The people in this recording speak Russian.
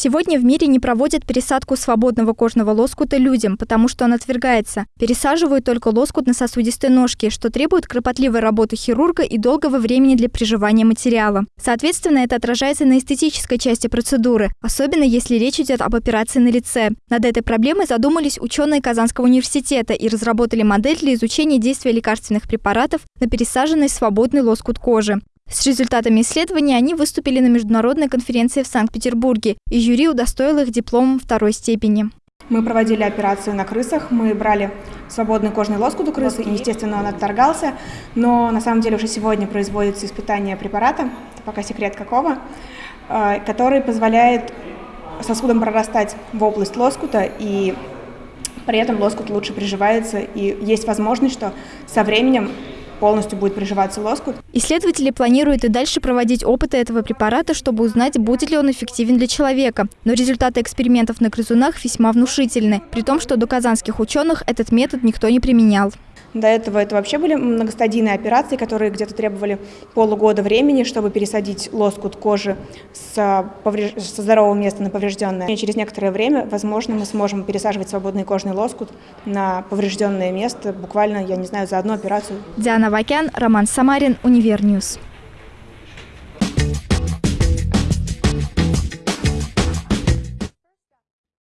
Сегодня в мире не проводят пересадку свободного кожного лоскута людям, потому что он отвергается. Пересаживают только лоскут на сосудистой ножке, что требует кропотливой работы хирурга и долгого времени для приживания материала. Соответственно, это отражается на эстетической части процедуры, особенно если речь идет об операции на лице. Над этой проблемой задумались ученые Казанского университета и разработали модель для изучения действия лекарственных препаратов на пересаженный свободный лоскут кожи. С результатами исследования они выступили на международной конференции в Санкт-Петербурге, и жюри удостоило их дипломом второй степени. Мы проводили операцию на крысах, мы брали свободный кожный лоскут у крысы, и, естественно, он отторгался, но на самом деле уже сегодня производится испытание препарата, пока секрет какого, э, который позволяет сосудам прорастать в область лоскута, и при этом лоскут лучше приживается, и есть возможность, что со временем полностью будет приживаться лоскут. Исследователи планируют и дальше проводить опыты этого препарата, чтобы узнать, будет ли он эффективен для человека. Но результаты экспериментов на грызунах весьма внушительны, при том, что до казанских ученых этот метод никто не применял. До этого это вообще были многостадийные операции, которые где-то требовали полугода времени, чтобы пересадить лоскут кожи с, повреж... со здорового места на поврежденное. И через некоторое время, возможно, мы сможем пересаживать свободный кожный лоскут на поврежденное место, буквально, я не знаю, за одну операцию. Диана Вакян, Роман Самарин, Univer News.